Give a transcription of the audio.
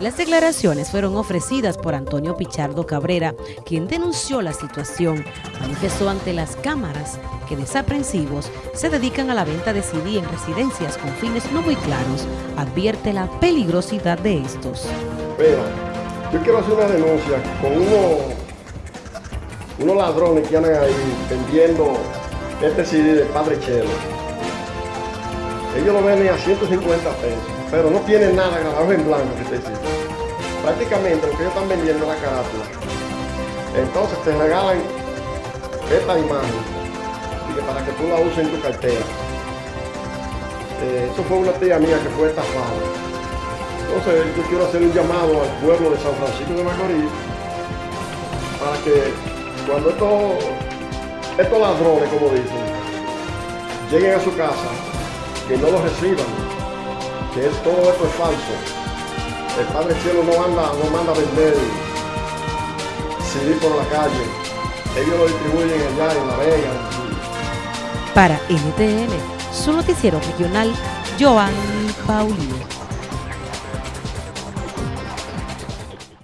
Las declaraciones fueron ofrecidas por Antonio Pichardo Cabrera, quien denunció la situación. Manifestó ante las cámaras que desaprensivos se dedican a la venta de CD en residencias con fines no muy claros. Advierte la peligrosidad de estos. Mira, yo quiero hacer una denuncia con unos, unos ladrones que andan ahí vendiendo este CD de Padre Chelo. Ellos lo venden a 150 pesos, pero no tienen nada grabado en blanco que te. Prácticamente lo que ellos están vendiendo es la carátula. Entonces te regalan esta imagen y que para que tú la uses en tu cartera. Eh, eso fue una tía mía que fue estafada. Entonces yo quiero hacer un llamado al pueblo de San Francisco de Macorís para que cuando estos, estos ladrones, como dicen, lleguen a su casa, que no los reciban, todo esto es falso. El Padre Cielo no anda, no manda a vender CD por la calle. Ellos lo distribuyen allá en La Vega. Para NTN, su noticiero regional, Joan Paulino.